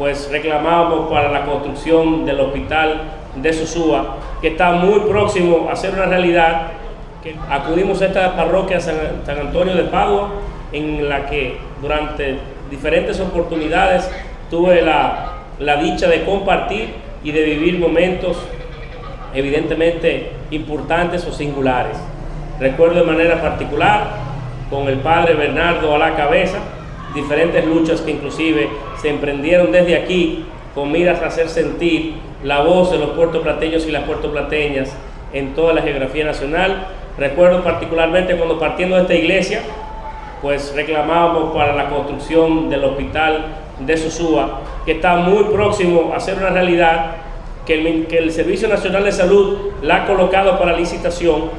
pues reclamábamos para la construcción del hospital de Sosúa, que está muy próximo a ser una realidad. Acudimos a esta parroquia San, San Antonio de Padua, en la que durante diferentes oportunidades tuve la, la dicha de compartir y de vivir momentos evidentemente importantes o singulares. Recuerdo de manera particular con el padre Bernardo a la cabeza, diferentes luchas que inclusive se emprendieron desde aquí con miras a hacer sentir la voz de los puertoplateños y las puertoplateñas en toda la geografía nacional. Recuerdo particularmente cuando partiendo de esta iglesia, pues reclamábamos para la construcción del hospital de Sosúa, que está muy próximo a ser una realidad, que el, que el Servicio Nacional de Salud la ha colocado para licitación,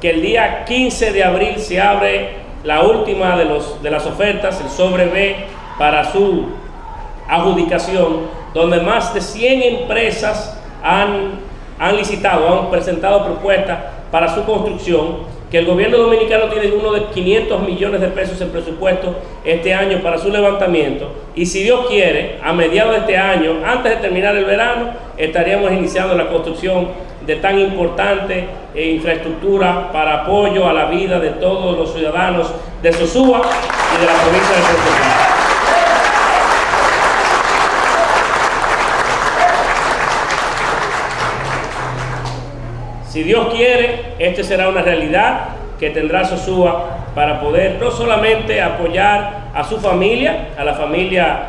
que el día 15 de abril se abre la última de, los, de las ofertas, el sobre B, para su adjudicación, donde más de 100 empresas han, han licitado, han presentado propuestas para su construcción, que el gobierno dominicano tiene uno de 500 millones de pesos en presupuesto este año para su levantamiento. Y si Dios quiere, a mediados de este año, antes de terminar el verano, estaríamos iniciando la construcción de tan importante eh, infraestructura para apoyo a la vida de todos los ciudadanos de Sosúa y de la provincia de Puerto Si Dios quiere, este será una realidad que tendrá Sosúa para poder no solamente apoyar a su familia, a la familia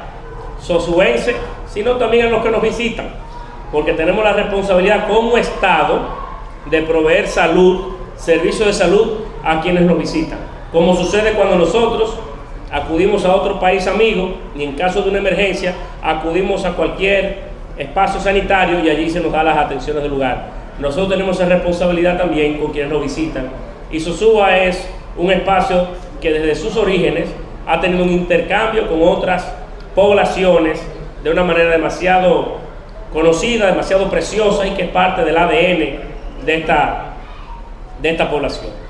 sosuense, sino también a los que nos visitan, porque tenemos la responsabilidad como Estado de proveer salud, servicio de salud a quienes nos visitan, como sucede cuando nosotros acudimos a otro país amigo y en caso de una emergencia acudimos a cualquier espacio sanitario y allí se nos da las atenciones del lugar nosotros tenemos esa responsabilidad también con quienes nos visitan. Y Sosúa es un espacio que desde sus orígenes ha tenido un intercambio con otras poblaciones de una manera demasiado conocida, demasiado preciosa y que es parte del ADN de esta, de esta población.